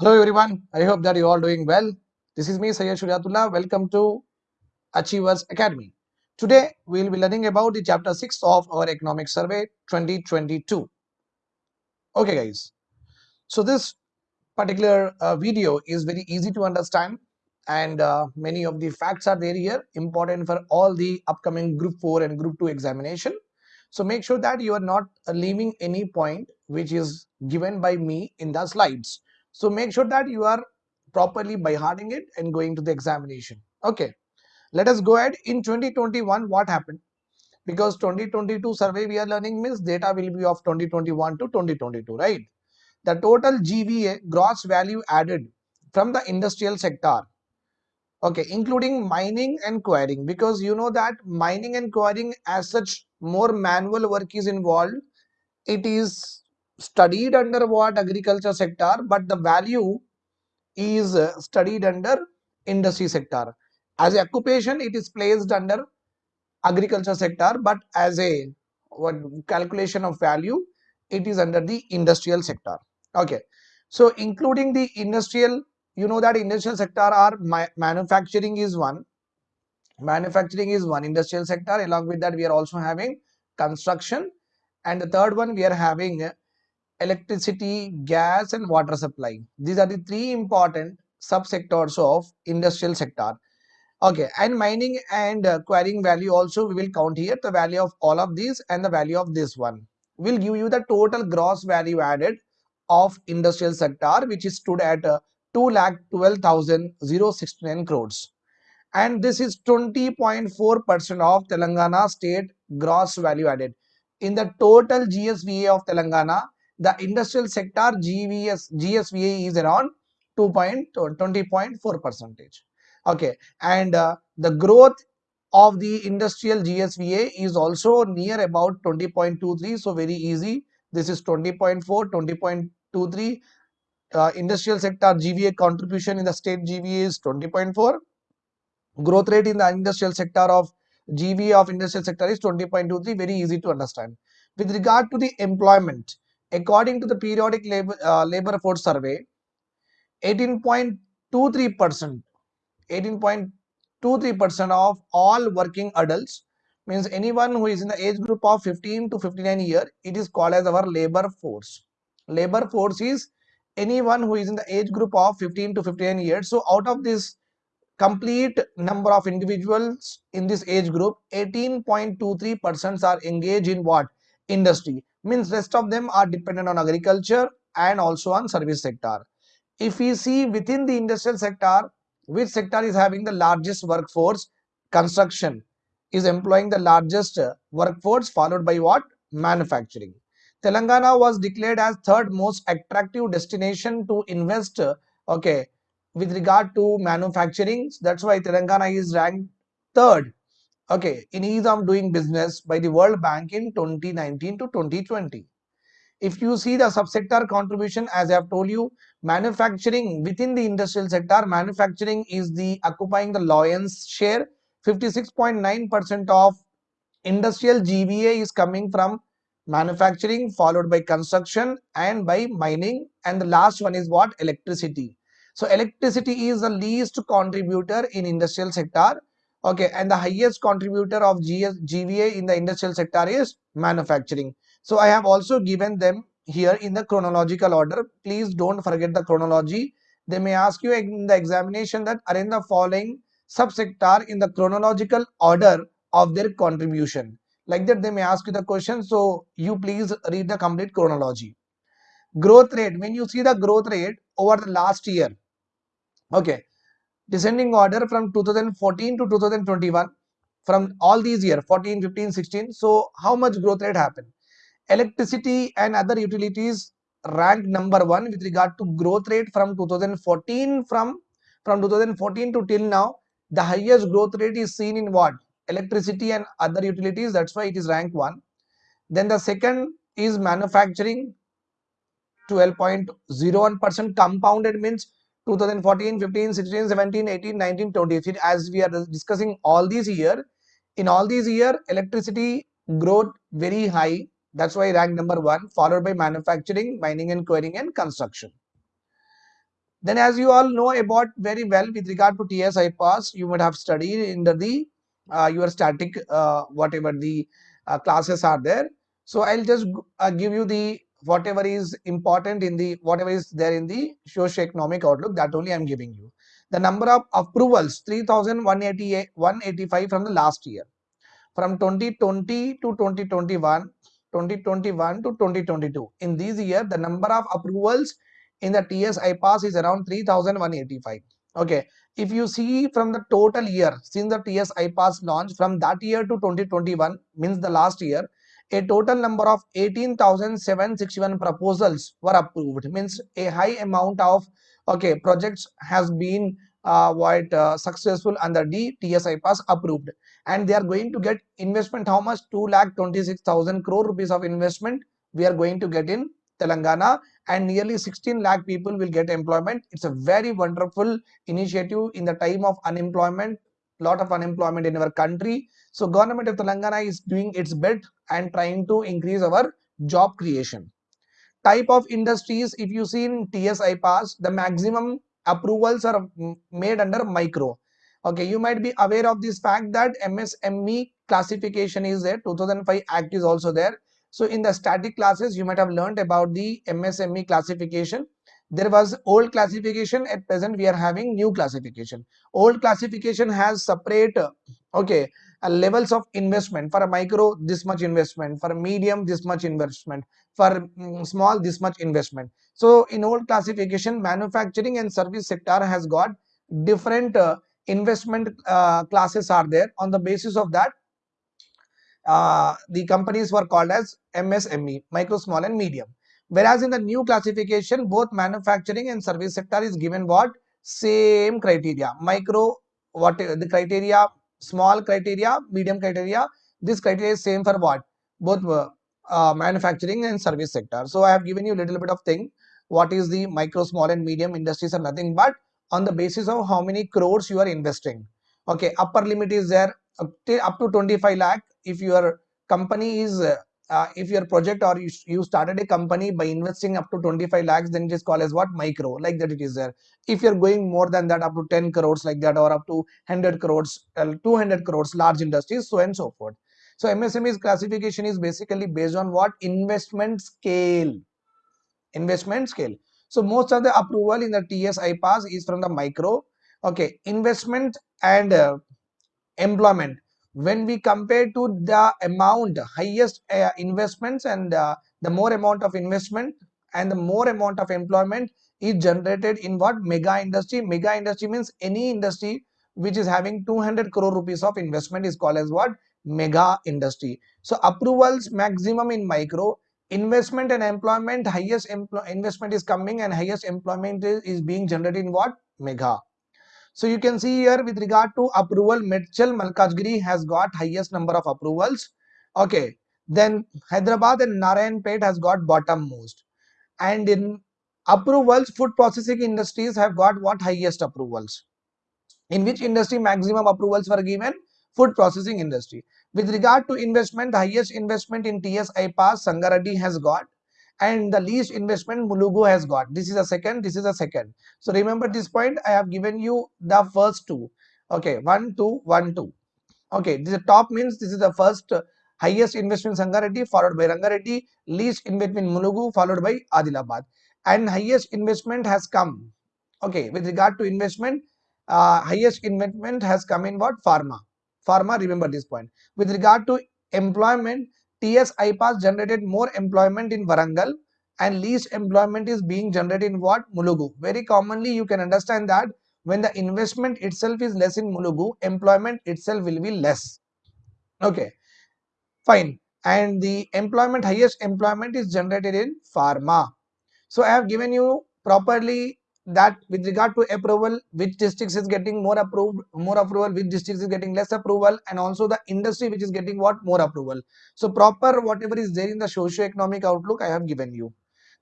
Hello everyone, I hope that you all doing well. This is me Sayyid Shuriatullah. Welcome to Achievers Academy. Today we will be learning about the chapter 6 of our economic survey 2022. Okay guys, so this particular uh, video is very easy to understand and uh, many of the facts are there here important for all the upcoming group 4 and group 2 examination. So make sure that you are not leaving any point which is given by me in the slides so make sure that you are properly by hearting it and going to the examination. Okay, let us go ahead. In 2021, what happened? Because 2022 survey we are learning means data will be of 2021 to 2022, right? The total GVA gross value added from the industrial sector okay including mining and quarrying because you know that mining and quarrying as such more manual work is involved it is studied under what agriculture sector but the value is uh, studied under industry sector. As a occupation it is placed under agriculture sector but as a what calculation of value it is under the industrial sector. Okay. So including the industrial you know that industrial sector are manufacturing is one. Manufacturing is one industrial sector. Along with that we are also having construction. And the third one we are having electricity, gas and water supply. These are the three important subsectors of industrial sector. Okay, and mining and uh, quarrying value also we will count here the value of all of these and the value of this one will give you the total gross value added of industrial sector which is stood at uh, 2 lakh 12,069 crores and this is 20.4 percent of Telangana state gross value added in the total GSVA of Telangana the industrial sector GVS, GSVA is around 2.20.4 percentage. Okay, and uh, the growth of the industrial GSVA is also near about 20.23. So very easy. This is 20.4, 20.23. Uh, industrial sector GVA contribution in the state GVA is 20.4. Growth rate in the industrial sector of GVA of industrial sector is 20.23. Very easy to understand. With regard to the employment, according to the periodic labor, uh, labor force survey 18.23 percent 18.23 percent of all working adults means anyone who is in the age group of 15 to 59 year it is called as our labor force. Labor force is anyone who is in the age group of 15 to 59 years. So out of this complete number of individuals in this age group 18.23 percent are engaged in what industry means rest of them are dependent on agriculture and also on service sector. If we see within the industrial sector, which sector is having the largest workforce? Construction is employing the largest uh, workforce followed by what? Manufacturing. Telangana was declared as third most attractive destination to invest uh, okay with regard to manufacturing that's why Telangana is ranked third okay in ease of doing business by the world bank in 2019 to 2020 if you see the subsector contribution as i have told you manufacturing within the industrial sector manufacturing is the occupying the lion's share. 56.9 percent of industrial gva is coming from manufacturing followed by construction and by mining and the last one is what? Electricity. So electricity is the least contributor in industrial sector okay and the highest contributor of GS, GVA in the industrial sector is manufacturing. So I have also given them here in the chronological order. Please don't forget the chronology. They may ask you in the examination that arrange the following subsector in the chronological order of their contribution. Like that they may ask you the question. So you please read the complete chronology. Growth rate. When you see the growth rate over the last year okay descending order from 2014 to 2021 from all these years 14 15 16 so how much growth rate happened? Electricity and other utilities ranked number one with regard to growth rate from 2014 from from 2014 to till now. The highest growth rate is seen in what? Electricity and other utilities. That's why it is ranked one. Then the second is manufacturing. 12.01 percent compounded means 2014 15 16 17 18 19 20 as we are discussing all these year in all these year electricity growth very high. That's why rank number one followed by manufacturing mining and quarrying and construction. Then as you all know about very well with regard to ts ipas you might have studied in the uh, your static uh, whatever the uh, classes are there. So i'll just uh, give you the whatever is important in the whatever is there in the socio-economic outlook that only i'm giving you. The number of approvals 3188 185 from the last year. From 2020 to 2021 2021 to 2022 in this year the number of approvals in the ts ipas is around 3185 okay. If you see from the total year since the ts ipas launched from that year to 2021 means the last year a total number of 18761 proposals were approved. Means a high amount of okay projects has been uh, what uh, successful under the ts ipas approved. And they are going to get investment how much? 2 lakh 26000 crore rupees of investment we are going to get in telangana and nearly 16 lakh people will get employment. It's a very wonderful initiative in the time of unemployment lot of unemployment in our country so government of telangana is doing its bit and trying to increase our job creation. Type of industries if you see in ts ipas the maximum approvals are made under micro. Okay you might be aware of this fact that msme classification is there 2005 act is also there. So in the static classes you might have learned about the msme classification. There was old classification. At present we are having new classification. Old classification has separate okay uh, levels of investment for a micro this much investment for a medium this much investment for um, small this much investment. So in old classification manufacturing and service sector has got different uh, investment uh, classes are there. On the basis of that uh, the companies were called as msme micro small and medium. Whereas in the new classification both manufacturing and service sector is given what? Same criteria. Micro what the criteria small criteria medium criteria this criteria is same for what? Both uh, manufacturing and service sector. So i have given you a little bit of thing what is the micro small and medium industries are nothing but on the basis of how many crores you are investing. Okay upper limit is there up to, up to 25 lakh if your company is uh, if your project or you, you started a company by investing up to 25 lakhs then it is called as what? Micro like that it is there. If you're going more than that up to 10 crores like that or up to 100 crores uh, 200 crores large industries so and so forth. So msme's classification is basically based on what? Investment scale. Investment scale. So most of the approval in the ts ipas is from the micro. Okay investment and uh, employment when we compare to the amount highest uh, investments and uh, the more amount of investment and the more amount of employment is generated in what? Mega industry. Mega industry means any industry which is having 200 crore rupees of investment is called as what? Mega industry. So approvals maximum in micro investment and employment highest empl investment is coming and highest employment is, is being generated in what? Mega so you can see here with regard to approval, Medchal Malkajgiri has got highest number of approvals. Okay. Then Hyderabad and Narayanpet has got bottom most. And in approvals, food processing industries have got what highest approvals. In which industry maximum approvals were given? Food processing industry. With regard to investment, the highest investment in TS IPAS Sangareddy has got and the least investment Mulugu has got. This is a second, this is a second. So remember this point, I have given you the first two. Okay, one, two, one, two. Okay, this is top means this is the first uh, highest investment Sangareddy followed by Rangareddy, least investment Mulugu followed by Adilabad. And highest investment has come. Okay, with regard to investment, uh, highest investment has come in what? Pharma. Pharma, remember this point. With regard to employment, TS IPAS generated more employment in Warangal and least employment is being generated in what? Mulugu. Very commonly you can understand that when the investment itself is less in Mulugu, employment itself will be less. Okay, fine. And the employment, highest employment is generated in pharma. So I have given you properly that with regard to approval which districts is getting more approved more approval which districts is getting less approval and also the industry which is getting what? More approval. So proper whatever is there in the socio-economic outlook i have given you.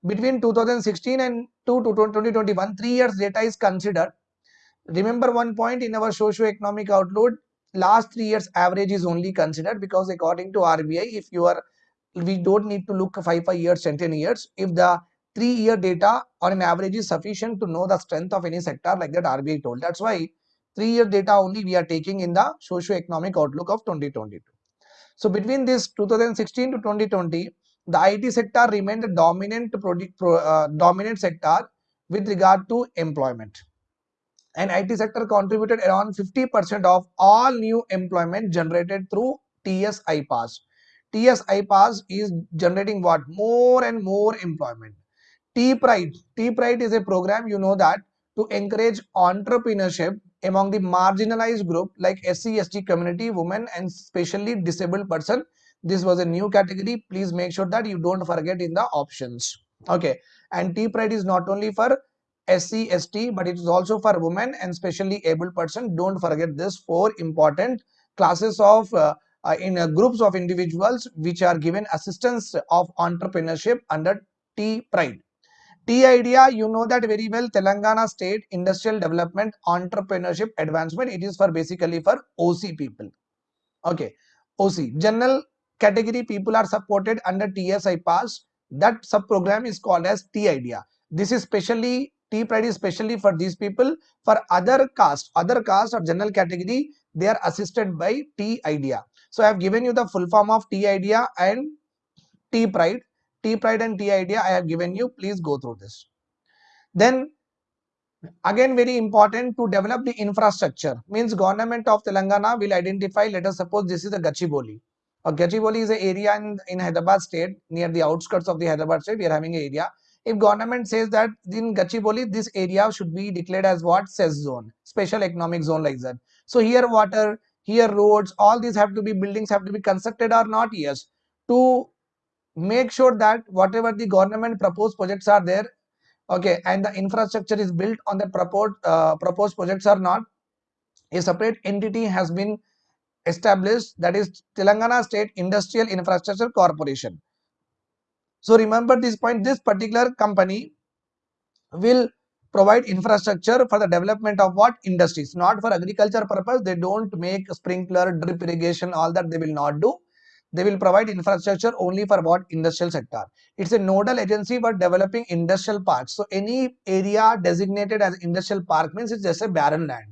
Between 2016 and 2 to 2021 three years data is considered. Remember one point in our socio-economic outlook last three years average is only considered because according to rbi if you are we don't need to look five five years 10 10 years if the three-year data on an average is sufficient to know the strength of any sector like that RBI told. That's why three-year data only we are taking in the socio-economic outlook of 2022. So between this 2016 to 2020, the IT sector remained the dominant pro, uh, dominant sector with regard to employment. And IT sector contributed around 50% of all new employment generated through TSI pass. TSI pass is generating what? More and more employment. T-Pride. T-Pride is a program, you know that, to encourage entrepreneurship among the marginalized group like SC, ST community, women and especially disabled person. This was a new category. Please make sure that you don't forget in the options. Okay. And T-Pride is not only for SC, ST, but it is also for women and specially able person. Don't forget this four important classes of uh, uh, in uh, groups of individuals which are given assistance of entrepreneurship under T-Pride. T-IDEA, you know that very well, Telangana State Industrial Development Entrepreneurship Advancement. It is for basically for OC people. Okay, OC. General category people are supported under TSI Pass. That sub program is called as T-IDEA. This is specially T-Pride is specially for these people. For other caste, other caste or general category, they are assisted by T-IDEA. So I have given you the full form of T-IDEA and T-Pride. T-Pride and T-IDEA I have given you. Please go through this. Then again very important to develop the infrastructure means government of Telangana will identify let us suppose this is the Gachibowli. A Gachibowli is an area in, in Hyderabad state near the outskirts of the Hyderabad state we are having an area. If government says that in Gachibowli this area should be declared as what CES zone special economic zone like that. So here water here roads all these have to be buildings have to be constructed or not yes to make sure that whatever the government proposed projects are there okay and the infrastructure is built on the proposed uh, proposed projects or not a separate entity has been established that is telangana state industrial infrastructure corporation. So remember this point this particular company will provide infrastructure for the development of what? Industries not for agriculture purpose. They don't make sprinkler drip irrigation all that they will not do they will provide infrastructure only for what? Industrial sector. It's a nodal agency for developing industrial parks. So any area designated as industrial park means it's just a barren land.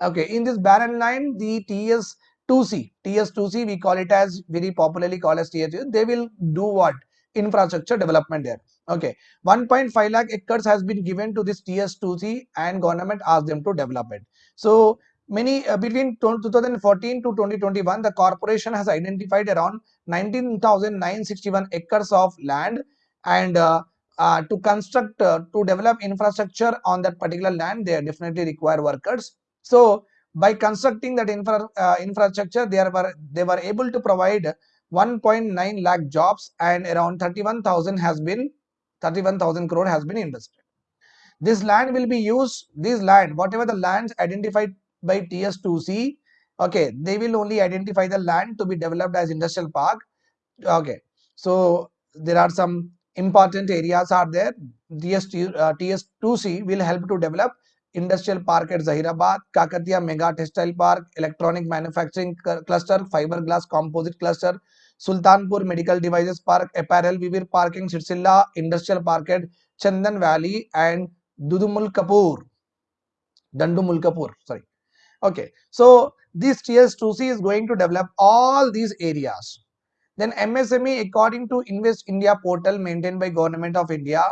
Okay in this barren land the ts 2c ts 2c we call it as very popularly called as ts they will do what? Infrastructure development there. Okay 1.5 lakh acres has been given to this ts 2c and government asked them to develop it. So many uh, between 2014 to 2021 the corporation has identified around 19961 acres of land and uh, uh, to construct uh, to develop infrastructure on that particular land they definitely require workers. So by constructing that infra, uh, infrastructure they were they were able to provide 1.9 lakh jobs and around 31000 has been 31000 crore has been invested. This land will be used this land whatever the lands identified by TS2C. Okay, they will only identify the land to be developed as industrial park. Okay, so there are some important areas are there. TS, uh, TS2C will help to develop industrial park at Zahirabad, Kakatiya Mega Textile Park, Electronic Manufacturing Cluster, Fiberglass Composite Cluster, Sultanpur Medical Devices Park, Apparel, Vivir Parking, Sirsilla Industrial Park at Chandanvelly and Dudumul Kapur, Dandu Malkapur, sorry. Okay, so this TS2C is going to develop all these areas. Then MSME according to Invest India portal maintained by Government of India,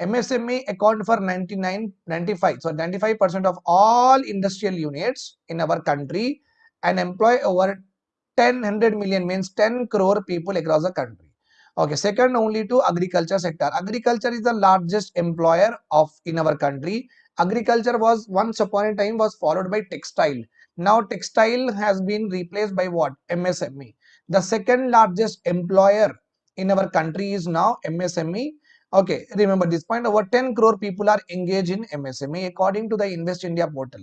MSME account for 99, 95, so 95% of all industrial units in our country and employ over 1000 million means 10 crore people across the country. Okay, second only to agriculture sector. Agriculture is the largest employer of in our country agriculture was once upon a time was followed by textile. Now textile has been replaced by what? Msme the second largest employer in our country is now msme okay remember this point. Over 10 crore people are engaged in msme according to the invest india portal.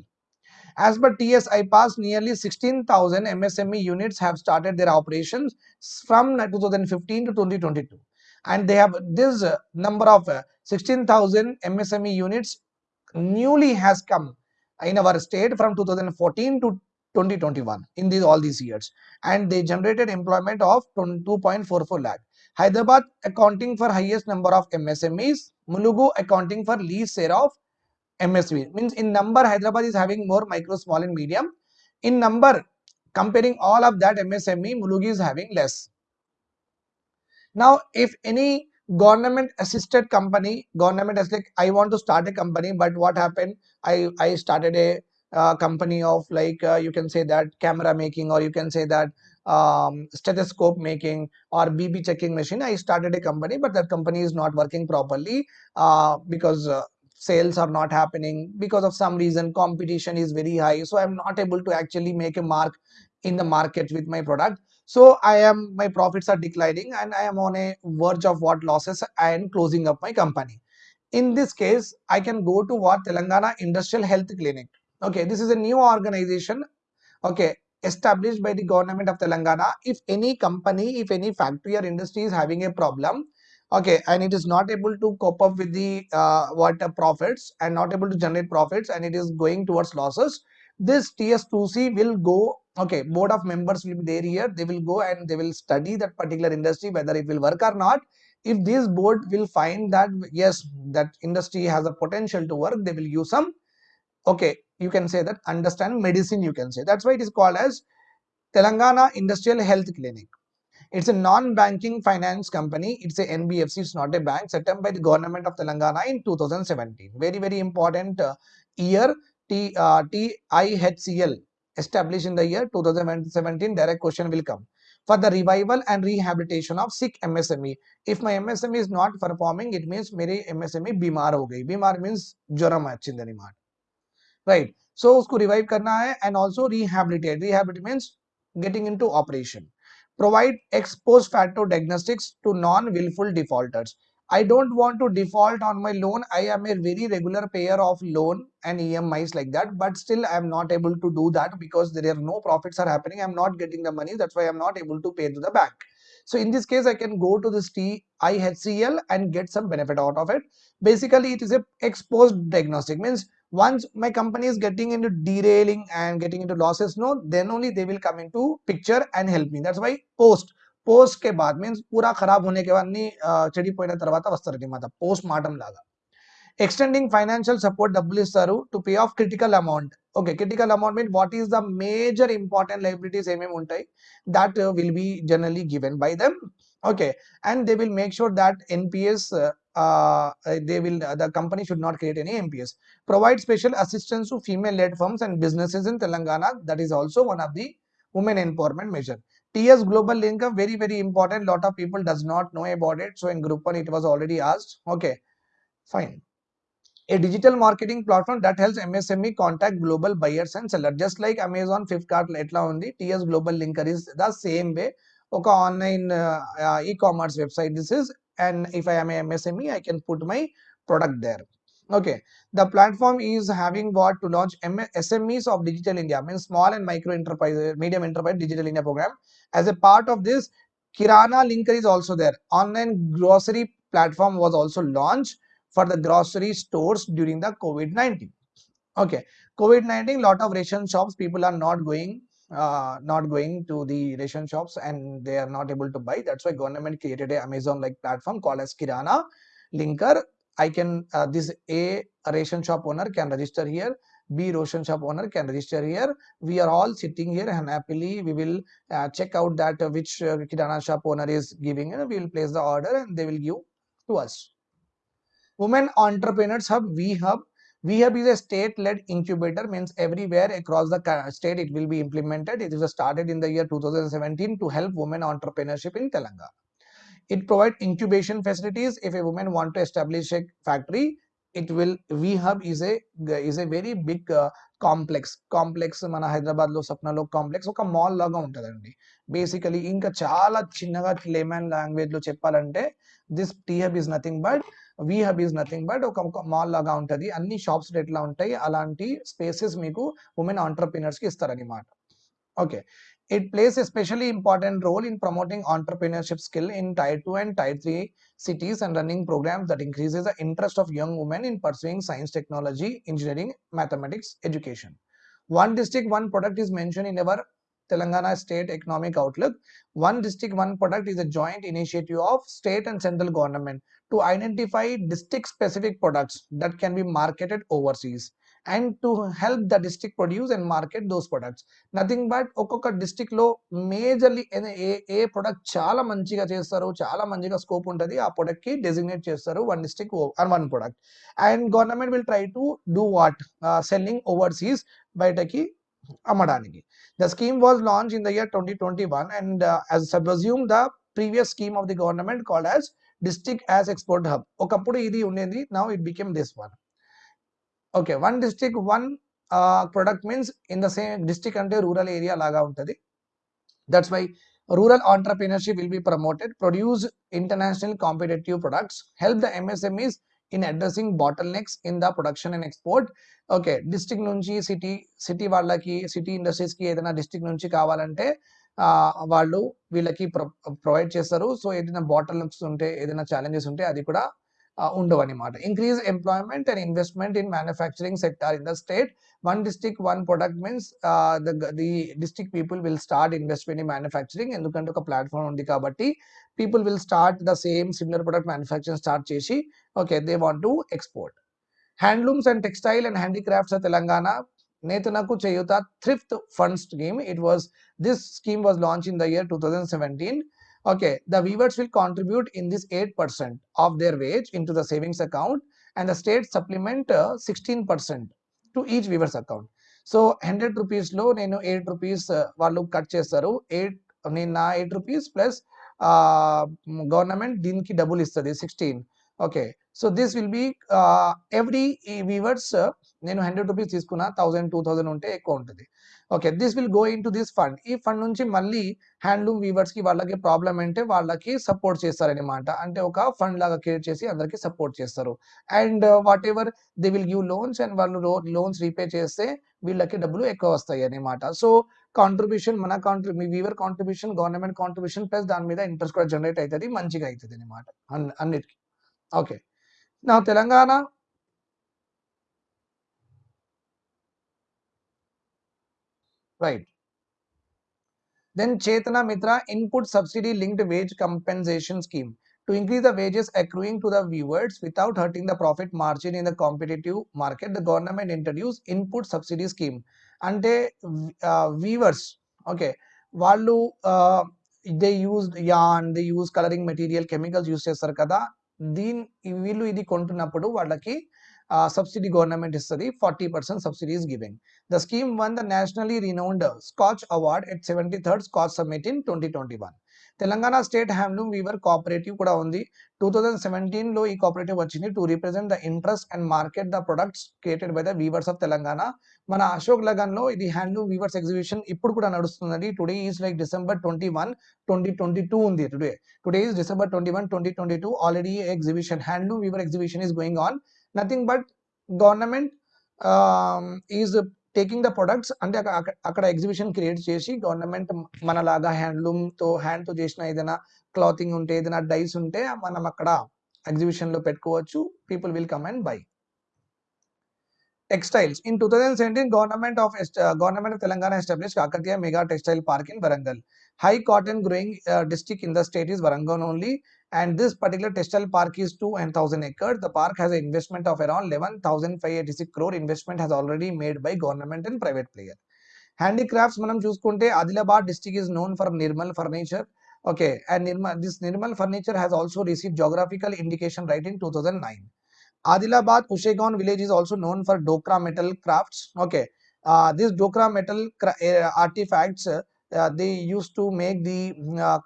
As per tsi pass nearly 16000 msme units have started their operations from 2015 to 2022 and they have this number of uh, 16000 msme units newly has come in our state from 2014 to 2021 in these all these years and they generated employment of 2.44 lakh Hyderabad accounting for highest number of MSMEs. Mulugu accounting for least share of MSME. Means in number Hyderabad is having more micro, small and medium. In number comparing all of that MSME, Mulugu is having less. Now if any government assisted company, government is like I want to start a company but what happened? I, I started a uh, company of like uh, you can say that camera making or you can say that um, stethoscope making or BB checking machine. I started a company, but that company is not working properly uh, because uh, sales are not happening because of some reason competition is very high so i'm not able to actually make a mark in the market with my product so i am my profits are declining and i am on a verge of what losses and closing up my company. In this case i can go to what? Telangana industrial health clinic. Okay this is a new organization okay established by the government of Telangana. If any company, if any factory or industry is having a problem, okay, and it is not able to cope up with the uh, what uh, profits and not able to generate profits and it is going towards losses, this TS2C will go, okay, board of members will be there here. They will go and they will study that particular industry, whether it will work or not. If this board will find that, yes, that industry has a potential to work, they will use some okay you can say that understand medicine you can say. That's why it is called as telangana industrial health clinic. It's a non-banking finance company. It's a nbfc it's not a bank. Set up by the government of telangana in 2017 very very important uh, year t uh, TIHCL established in the year 2017 direct question will come for the revival and rehabilitation of sick MSME. If my MSME is not performing, it means मेरी MSME बीमार हो गई. बीमार means ज्वरम है Right. So उसको revive करना है and also rehabilitate. Rehabilitate means getting into operation. Provide ex post facto diagnostics to non-willful defaulters. I don't want to default on my loan. I am a very regular payer of loan and EMIs like that, but still I am not able to do that because there are no profits are happening. I'm not getting the money. That's why I'm not able to pay to the bank. So in this case, I can go to this TIHCL and get some benefit out of it. Basically, it is a ex post diagnostic means once my company is getting into derailing and getting into losses no then only they will come into picture and help me that's why post post కే బాద్ means పూరా ఖరాబ్ హోనే కే బాద్ అన్ని చెడిపోయిన తర్వాత వస్తారనమాట post mortem లాగా ఎక్స్టెండింగ్ ఫైనాన్షియల్ సపోర్ట్ డబ్బులు ఇస్తారు to pay off critical amount okay critical amount mean what is the major important liabilities ఏమేమి ఉంటాయి that will be generally given by them okay and they will make sure that nps uh, uh, they will uh, the company should not create any nps provide special assistance to female led firms and businesses in telangana that is also one of the women empowerment measure TS Global Linker very, very important. Lot of people does not know about it. So in group one, it was already asked. Okay, fine. A digital marketing platform that helps MSME contact global buyers and sellers. Just like Amazon, Flipkart, alone the TS Global Linker is the same way. Okay, online uh, uh, e-commerce website this is. And if I am a MSME, I can put my product there okay. The platform is having what to launch smes of digital india means small and micro enterprise medium enterprise digital india program. As a part of this kirana linker is also there. Online grocery platform was also launched for the grocery stores during the covid-19 okay. Covid-19 lot of ration shops people are not going uh, not going to the ration shops and they are not able to buy. That's why government created a amazon like platform called as kirana linker i can uh, this a, ration shop owner can register here b ration shop owner can register here we are all sitting here and happily we will uh, check out that uh, which uh, shop owner is giving and we will place the order and they will give to us women entrepreneurs hub we hub WE Hub is a state-led incubator, means everywhere across the state it will be implemented. It was started in the year 2017 to help women entrepreneurship in Telangana. It provides incubation facilities. If a woman want to establish a factory, it will VHub is a is a very big uh, complex complex మన హైదరాబాద్లో సప్నాలో complex ఒక mall లాగా ఉంటుందండి. Basically ఇంకా చాలా చిన్నగా layman లాంగ్వేజ్లో చెప్పాలంటే this T hub is nothing but we hub is nothing but ఒక మాల్ లాగా ఉంటుంది. అన్ని షాప్స్ ఎట్లా ఉంటాయి? అలాంటి స్పేసెస్ మీకు ఉమెన్ ఆంటర్ప్రినర్స్కి ఇస్తారనమాట okay it plays a especially important role in promoting entrepreneurship skill in tier 2 and tier 3 cities and running programs that increases the interest of young women in pursuing science technology engineering mathematics education one district one product is mentioned in our Telangana State Economic Outlook. One district, one product is a joint initiative of state and central government to identify district specific products that can be marketed overseas and to help the district produce and market those products nothing but ఒక్కొక్క డిస్టిక్లో majorly ఏ ఏ product చాలా మంచిగా చేస్తారు చాలా మంచిగా scope ఉంటుంది ఆ ప్రొడక్ట్కి డెసిగ్నేట్ చేస్తారు one district one product and government will try to do what selling overseas బయటకి అమ్మడానికి. The scheme was launch in the year twenty twenty one and as subsume the previous scheme of the government called as district as export hub ఒకప్పుడు ఇది ఉండేది now it became this one okay one district one product means in the same district అంటే rural area లాగా ఉంటుంది. That's why rural entrepreneurship will be promoted produce international competitive products help the MSMEs in addressing bottlenecks in the production and export okay district నుంచి city city వాళ్ళకి city ఇండస్ట్రీస్కి ఏదైనా district నుంచి కావాలంటే వాళ్ళు వీళ్ళకి ప్రొవైడ్ చేస్తారు. సో ఏదైనా బాటిల్ నెక్స్ ఉంటే ఏదైనా ఛాలెంజెస్ ఉంటే అది కూడా ఉండవు అనమాట increase employment and investment in manufacturing sector in the state one district one product means the district people will start investment in manufacturing ఎందుకంటే ఒక ప్లాట్ఫామ్ ఉంది కాబట్టి people will start the same similar product manufacturing start చేసి okay they want to export handlooms and textile and handicrafts Telangana నేతనకు Cheyutha thrift fund scheme it was this scheme was launch in the year two thousand seventeen okay the weavers will contribute in this 8% of their wage into the savings account and the state supplement uh, 16% to each weavers account so hundred రూపీస్లో నేను eight rupees వాళ్ళు cut చేస్తారు eight నేను నా eight rupees plus government దీనికి డబ్బులు ఇస్తుంది sixteen okay so this will be every weavers నేను హండ్రెడ్ రూపీస్ తీసుకున్నా థౌసండ్ టూ థౌసండ్ ఉంటే ఎక్కువ ఉంటుంది. Okay this will go into this fund ఈ ఫండ్ నుంచి మళ్ళీ హ్యాండ్లూమ్ వీవర్స్కి వాళ్ళకి ప్రాబ్లం అంటే వాళ్ళకి సపోర్ట్ చేస్తారనమాట అంటే ఒక ఫండ్ లాగా క్రియేట్ చేసి అందరికి సపోర్ట్ చేస్తారు. And whatever they will give loans and వాళ్ళు లోన్స్ రీపే చేస్తే వీళ్ళకి డబ్బులు ఎక్కువ వస్తాయి అనమాట సో కాంట్రిబ్యూషన్ మన కాంట్రి మీ weaver contribution government contribution plus దాని మీద ఇంట్రెస్ట్ కూడా జనరేట్ అవుతుంది మంచిగా అవుతుంది అనమాట అన్నిటికీ. ఓకే నా Telangana Right. Then Chetana Mitra input subsidy linked wage compensation scheme to increase the wages accruing to the viewers without hurting the profit margin in the competitive market. The government introduced input subsidy scheme. అంటే weavers okay వాళ్ళు they use an they use colouring material chemicals use చేస్తారు కదా దీని వీళ్ళు ఇది కొంటున్నప్పుడు వాళ్ళకి subsidy government ఇస్తుంది forty percent subsidy is giving the scheme one the nationally renowned Skoch award at seventy third Skoch summit in twenty twenty one Telangana state handloom weaver cooperative కూడా ఉంది. టూ థౌజండ్ సెవెంటీన్లో ఈ cooperative వచ్చింది to represent the interest and market the products created by the weavers of Telangana. మన అశోక్ లగన్లో ఇది handloom weavers exhibition ఇప్పుడు కూడా నడుస్తుందండి today is like December twenty one twenty twenty two ఉంది today today is December twenty one twenty twenty two already exhibition handloom weaver exhibition is going on nothing but government is taking the products అంటే అక్కడ exhibition create చేసి government మనలాగా హ్యాండ్లూమ్తో హ్యాండ్తో చేసిన ఏదైనా clothing ఉంటే ఏదైనా డైస్ ఉంటే మనం అక్కడ ఎగ్జిబిషన్లో పెట్టుకోవచ్చు. People will come and buy textiles in two thousand seventeen government of government of Telangana establish Kakatiya mega textile park in Warangal high cotton growing district in the state is Warangal only and this particular textile park is 2 and 1000 acres the park has an investment of around 11586 crore investment has already made by government and private player handicrafts మనం చూసుకుంటే Adilabad district is known for nirmal furniture okay and nirmal this nirmal furniture has also received geographical indication right in 2009 Adilabad Ushegaon village is also known for Dokra metal crafts. Okay, uh, these Dokra metal uh, artifacts uh, they used to make the uh,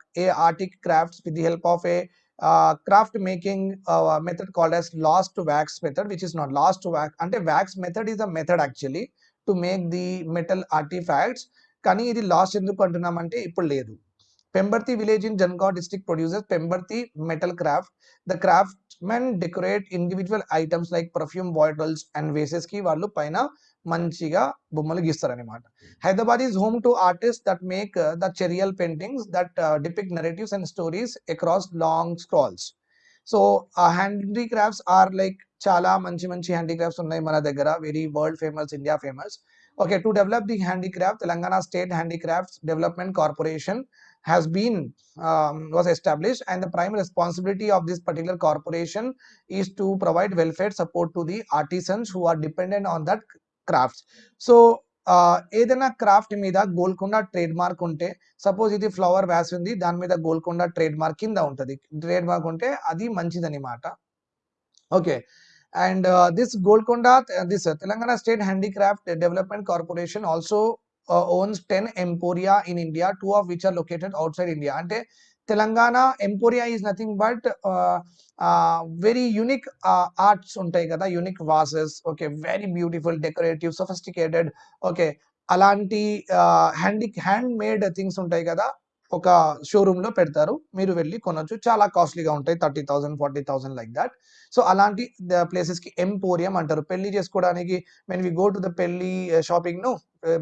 artic crafts with the help of a uh, craft making uh, method called as lost wax method, which is not lost wax. Ante wax method is a method actually to make the metal artifacts. కానీ ఇది lost ఎందుకు అంటున్నామంటే ఇప్పుడు లేదు Pembarthi village in Jangaon district produces Pembarthi metal craft the craftsmen decorate individual items like perfume bottles and వేసెస్కి వాళ్ళు పైన మంచిగా బొమ్మలు గీస్తారనమాట Hyderabad is home to artist that make the Cheriyal paintings that depict narratives and stories across long scrolls so ఆ handicrafts are like చాలా మంచి మంచి handicrafts ఉన్నాయి మన దగ్గర very world famous India famous okay to develop the handicraft telangana state handicrafts development corporation has been um, was established and the prime responsibility of this particular corporation is to provide welfare support to the artisans who are dependent on that crafts. So ఏదైనా craft మీద Golconda trade mark ఉంటే suppose ఇది flower vase ఉంది దాని మీద Golconda trade mark కింద ఉంటుంది. Trade mark ఉంటే అది మంచిదన్నమాట okay. And this Golconda this Telangana state handicraft development corporation also owns ten emporia in India two of which are located outside India. అంటే Telangana emporia is nothing but very unique arts ఉంటాయి కదా. Unique vases okay very beautiful decorative sophisticated okay అలాంటి handy handmade things ఉంటాయి కదా. ఒక షోరూమ్లో పెడతారు. మీరు వెళ్ళి కొనొచ్చు. చాలా కాస్ట్లీగా ఉంటాయి. Thirty thousand forty thousand like that so అలాంటి ప్లేసెస్కి ఎంపోరియం అంటారు. పెళ్ళి చేసుకోవడానికి when we go to the పెళ్ళి షాపింగ్ను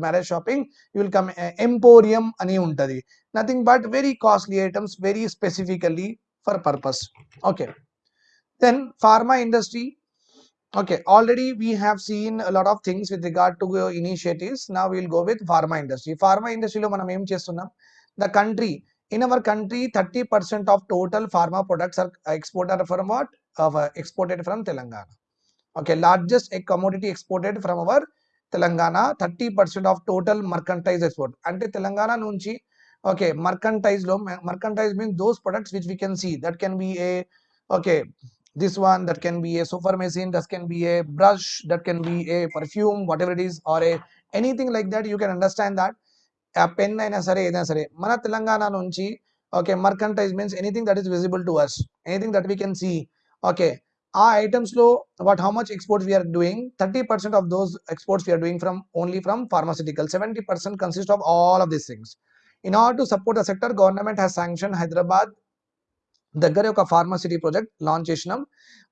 marriage shopping you will come emporium అని ఉంటది. Nothing but very costly items very specifically for purpose okay then pharma industry okay already we have seen a lot of things with regard to uh, initiatives. Now we'll go with pharma industry. Pharma industry మనం ఏం చేస్తున్నాం? the country in our country 30% of total pharma products are exported from what uh, exported from telangana okay largest a commodity exported from our Telangana thirty percent of total మర్కంటైజ్ export అంటే తెలంగాణ నుంచి okay మర్కంటైజ్ లో మర్కంటైజ్ mean those products which we can see that can be A okay this one that can be a super machine that can be a brush that can be a perfume whatever it is or a anything like that you can understand that a pen అయినా సరే ఏదైనా సరే మన తెలంగాణ నుంచి okay merchandise means anything that is visible to us anything that we can see okay ఆ items లో what how much exports we are doing thirty percent of those exports we are doing from only from pharmaceutical seventy percent consist of all of these things in order to support the sector government has sanction Hyderabad దగ్గర ఒక ఫార్మసిటీ project launch చేసినాం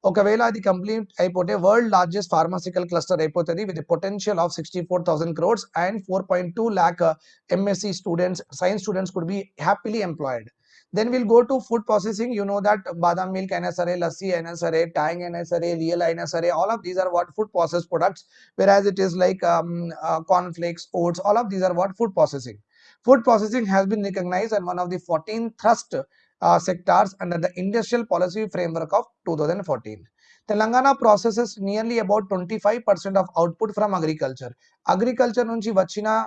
ఒకవేళ అది complete అయిపోతే world largest pharmaceutical cluster అయిపోతుంది with potential of sixty four thousand crores and four point two lakh MSc students science students could be happily employed then will go to food processing you know that badam milk అయినా సరే లస్సీ అయినా సరే ట్యాంగ్ అయినా సరే real అయినా సరే all of these are what food process products where as it is like cornflakes oats all of these are what food processing food processing has been recognise and one of the fourteen thrust uh, sectors under the industrial policy framework of 2014. Telangana processes nearly about 25% of output from agriculture. Agriculture nunchi vachina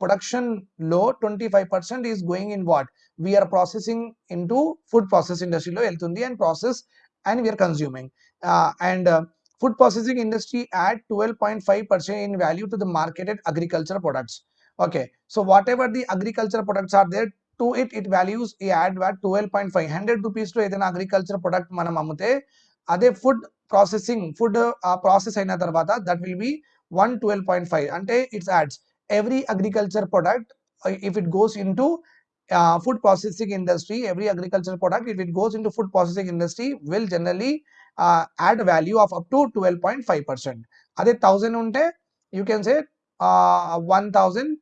production low 25% is going in what? We are processing into food process industry lo elthundi and process and we are consuming. Uh, and uh, food processing industry add 12.5% in value to the marketed agriculture products okay so whatever the agriculture products are there are there to it it values ఈ add what twelve point five hundred rupees లో ఏదైనా agriculture product మనం అమ్మితే అదే food processing food ఆ process అయిన తర్వాత that will be one twelve point five అంటే it's ads every agriculture product if it goes in to food processing industry every agriculture product if it goes in to food processing industry will generally add value of up to twelve point five percent అదే thousand ఉంటే you can say one thousand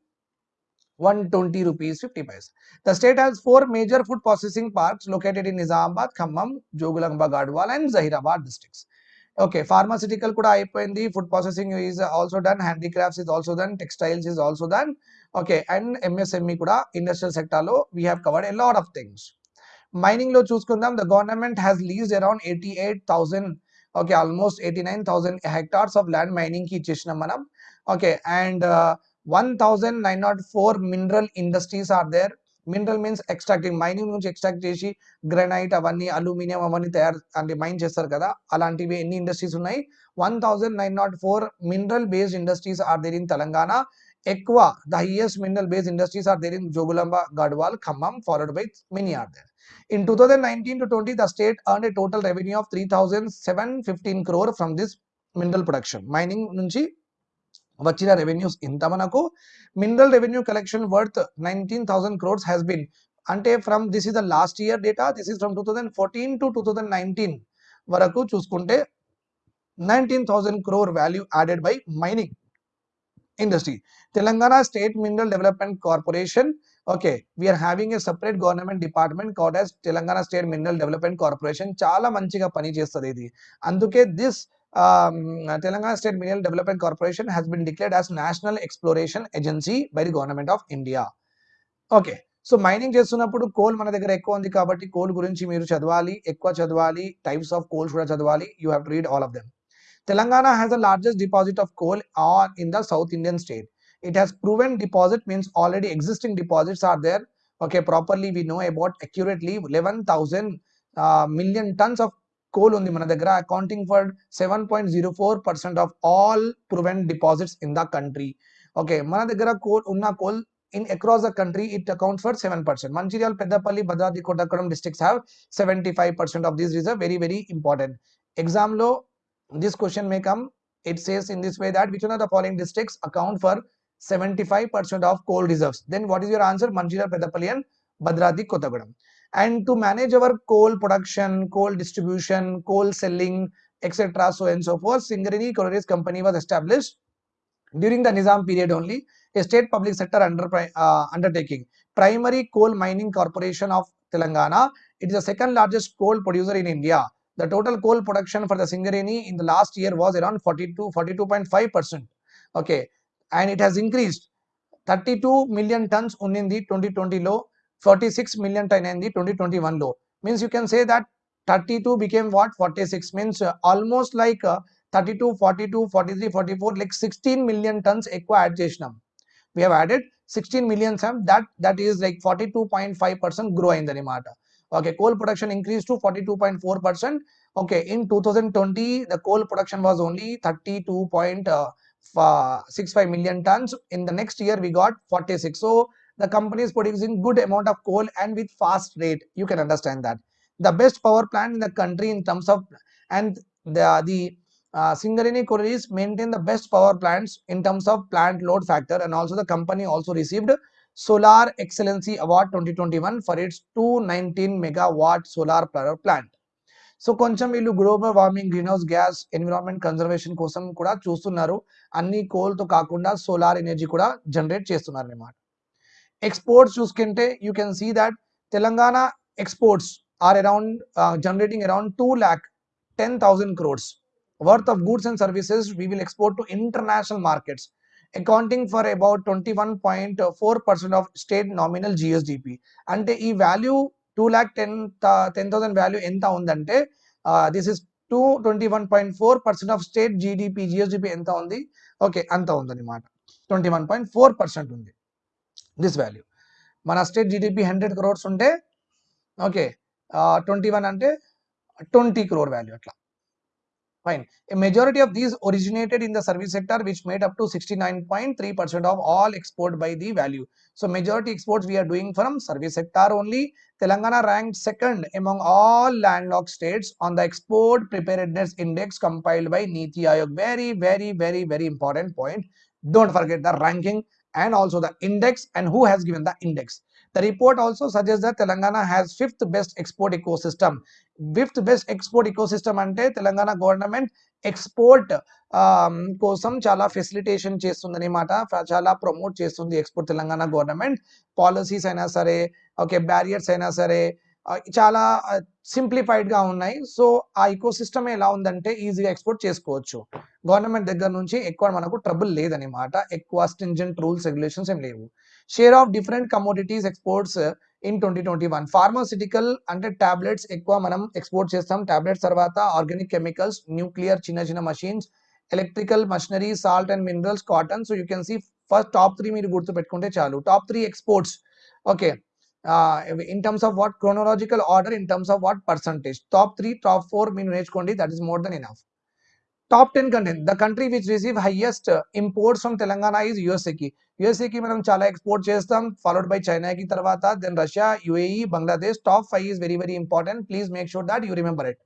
120 rupees 50 paisa. The state has four major food processing parks located in Nizamabad, Khammam, Jogulamba, Gadwal and Zahirabad districts. Okay, pharmaceutical kuda aipoyindi, food processing is also done, handicrafts is also done, textiles is also done. Okay, and MSME kuda industrial sector lo we have covered a lot of things. Mining lo chusukundam, the government has leased around 88,000 okay almost 89000 hectares of land mining ki chesnam manam okay and uh, 1904 mineral industries are there. Mineral means extracting mining నుంచి extract చేసి granite అవన్నీ aluminium అవన్నీ తయారు అంటే mine చేస్తారు కదా. అలాంటివి ఎన్ని ఇండస్ట్రీస్ ఉన్నాయి? One thousand nine naught four mineral based industries are there in Telangana ఎక్కువ the highest mineral based industries are there in Jogulamba Gadwal Khammam followed by mini are there In 2019 to 20, the state earned a total revenue of 3,715 crore from this mineral production. Mining నుంచి వచ్చిన revenues ఇంత మనకు? Mineral revenue collection worth nineteen thousand crores has been అంటే from this is the last year data this is from two thousand fourteen to two thousand nineteen వరకు చూసుకుంటే nineteen thousand crore value added by mining industry Telangana state mineral development corporation okay we are having a separate government department called as Telangana state mineral development corporation చాలా మంచిగా పనిచేస్తుంది ఇది. అందుకే this um, Telangana State Mineral Development Corporation has been declared as National Exploration Agency by the Government of India. Okay so mining చేస్తున్నప్పుడు coal మన దగ్గర ఎక్కువ ఉంది కాబట్టి కోల్ గురించి మీరు చదవాలి ఎక్కువ చదవాలి టైప్స్ ఆఫ్ కోల్స్ కూడా చదవాలి you have to read all of them Telangana has the largest deposit of coal on in the south Indian state it has proven deposit means already existing deposits are there okay properly we know about accurately eleven thousand million tons of coal ఉంది మన దగ్గర accounting for seven point zero four percent of all proven deposits in the country okay మన దగ్గర coal ఉన్న coal in across the country it accounts for 7% mancherial peddapalli bhadradi kottakkadam districts have 75% of this reserve very very important exam lo this question may come it says in this way that which one of the following districts account for 75% of coal reserves then what is your answer mancherial peddapalli and bhadradi kottakkadam and to manage our coal production coal distribution coal selling etc so and so forth singareni collieries company was established during the nizam period only a state public sector under uh, undertaking. Primary Coal Mining Corporation of Telangana. It is the second largest coal producer in India. The total coal production for the Singareni in the last year was around 42, 42.5 percent. Okay, and it has increased 32 million tons only in the 2020 low, 46 million ton in the 2021 low. Means you can say that 32 became what? 46 means uh, almost like uh, 32 42 43 44 like 16 million tons aqua adjacent. We have added 16 million some that that is like 42.5 percent growth in the remata. okay coal production increased to 42.4 percent. Okay in 2020 the coal production was only 32.65 uh, million tons. In the next year we got 46 so the company is producing good amount of coal and with fast rate. You can understand that. The best power plant in the country in terms of and the the uh, Singareni maintain the best power plants in terms of plant load factor. And also the company also received Solar Excellency Award 2021 for its 219 megawatt solar power plant. So, so కొంచెం వీళ్ళు warming, greenhouse gas, environment conservation environment conservation కోసం కూడా చూస్తున్నారు. అన్ని కోల్తో కాకుండా solar energy కూడా generate చేస్తున్నారు అన్నమాట ఎక్స్పోర్ట్స్ చూసుకుంటే you can see that Telangana exports are around generating around two lakh ten thousand crores worth of goods and services we will export to international markets accounting for about 21.4% of state nominal GSDP అంటే ఈ value two lakh ten ten thousand value ఎంత ఉందంటే this is two twenty one point four percent of state GDP GSDP ఎంత ఉంది okay అంత ఉందన్నమాట twenty one point four percent ఉంది this value మన స్టేట్ జీడిపి హండ్రెడ్ క్రోర్స్ ఉంటే ఓకే ట్వంటీ వన్ అంటే ట్వంటీ క్రోర్ వాల్యూ అట్లా fine a majority of these originated in the service sector which made up to 69.3% of all export by the value so majority exports we are doing from service sector only telangana ranked second among all landlocked states on the export preparedness index compiled by niti aayog very very very very important point don't forget the ranking and also the index and who has given the index the report also suggests that telangana has fifth best export ecosystem fifth best export ecosystem అంటే Telangana government export కోసం చాలా facilitation చేస్తుంది అనమాట చాలా promote చేస్తుంది export Telangana government policies అయినా సరే okay barriers అయినా సరే చాలా సింప్లిఫైడ్గా ఉన్నాయి. సో ఆ ఇకోసిస్టమ్ ఎలా ఉందంటే ఈజీగా ఎక్స్పోర్ట్ చేసుకోవచ్చు. గవర్నమెంట్ దగ్గర నుంచి ఎక్కువ మనకు ట్రబుల్ లేదనమాట ఎక్కువ స్టింజెంట్ రూల్స్ రెగ్యులేషన్స్ ఏం లేవు. Share of different commodities exports in twenty twenty one pharmaceutical అంటే టాబ్లెట్స్ ఎక్కువ మనం ఎక్స్పోర్ట్ చేస్తాం. టాబ్లెట్స్ తర్వాత ఆర్గానిక్ కెమికల్స్ న్యూక్లియర్ చిన్న చిన్న machines electrical machinery salt and minerals cotton so you can see first top three మీరు గుర్తు పెట్టుకుంటే చాలు. Top three exports okay in terms of what chronological order in terms of what percentage top three top four మీరు నేర్చుకోండి that is more than enough top ten content the country which receive highest imports from Telangana is యుఎస్ఏకి యుఎస్ఏకి మనం చాలా export చేస్తాం followed by చైనాకి తర్వాత then Russia UAE Bangladesh top five is very very important please make sure that you remember it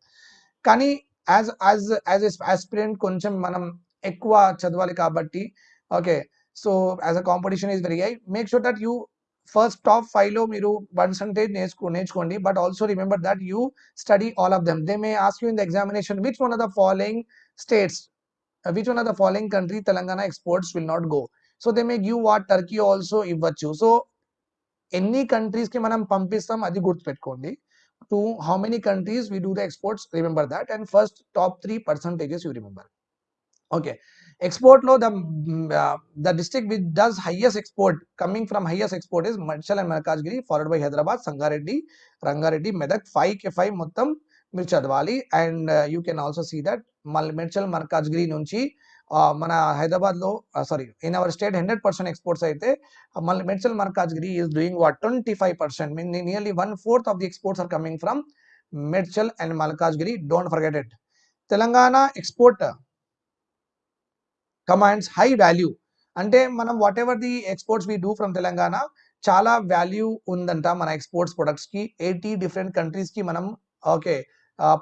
కానీ as as as a aspirant కొంచెం మనం ఎక్కువ చదవాలి కాబట్టి okay so as a competition is very high make sure that you first top five లో మీరు percentage నేర్చుకో నేర్చుకోండి but also remember that you study all of them they may ask you in the examination which one of the following states uh, which one of the following country telangana exports will not go so they may give what turkey also ఇవ్వచ్చు so ఎన్ని countries కి మనం పంపిస్తాం అది గుర్తుపెట్టుకోండి to how many countries we do the exports remember that and first top three percentages you remember okay export low mm, uh, the district with does highest export coming from highest export is Manchal and Malkajgiri followed by Hyderabad, Sangareddy, Rangareddy, Medak, 5 K5 Muttam, Mirchadwali and uh, you can also see that Manchal Malkajgiri Nunchi uh, mana Hyderabad low, uh, sorry, in our state 100% exports are there. Medchal Malkajgiri is doing what 25%, meaning nearly one fourth of the exports are coming from Medchal and Malkajgiri. Don't forget it. Telangana exporter, commands high value అంటే మనం whatever the exports we do from Telangana చాలా value ఉందంట మన exports ప్రొడక్ట్స్కి eighty different కంట్రీస్కి మనం okay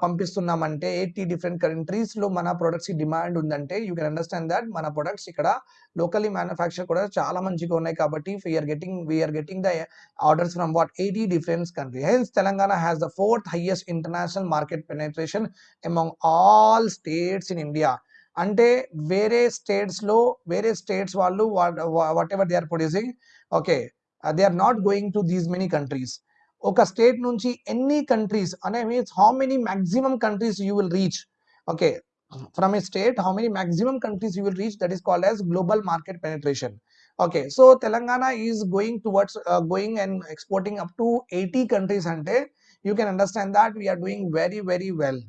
పంపిస్తున్నామంటే eighty different కంట్రీస్లో మన ప్రొడక్ట్స్కి డిమాండ్ ఉందంటే యూ కెన్ అండర్స్టాండ్ దట్ మన ప్రొడక్ట్స్ ఇక్కడ లోకల్లీ మ్యానుఫ్యాక్చర్ కూడా చాలా మంచిగా ఉన్నాయి కాబట్టి we are getting we are getting the orders from what eighty different country hence Telangana has the fourth highest international market penetration among all states in India అంటే వేరే states లో వేరే స్టేట్స్ వాళ్ళు what ever they are producing okay they are not going to these many countries ఒక state నుంచి ఎన్ని countries అనే means how many maximum countries you will reach okay from A state how many maximum countries you will reach that is called as global market penetration okay so Telangana is going towards going and exporting up to eighty countries అంటే you can understand that we are doing very very well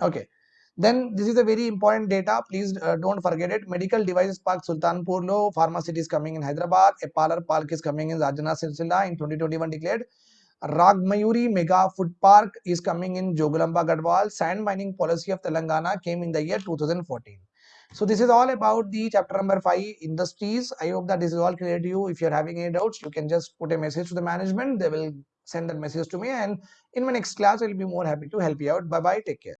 okay Then this is a very important data. Please uh, don't forget it. Medical devices park sultanpur lo pharmacy is coming in hyderabad. A parlor park is coming in rajanna sircilla in 2021 declared. Ragmayuri mega food park is coming in jogulamba gadwal. Sand mining policy of telangana came in the year 2014 so this is all about the chapter number 5 industries. I hope that this is all clear to you. If you're having any doubts you can just put a message to the management. They will send that message to me. And in my next class i'll be more happy to help you out. Bye bye take care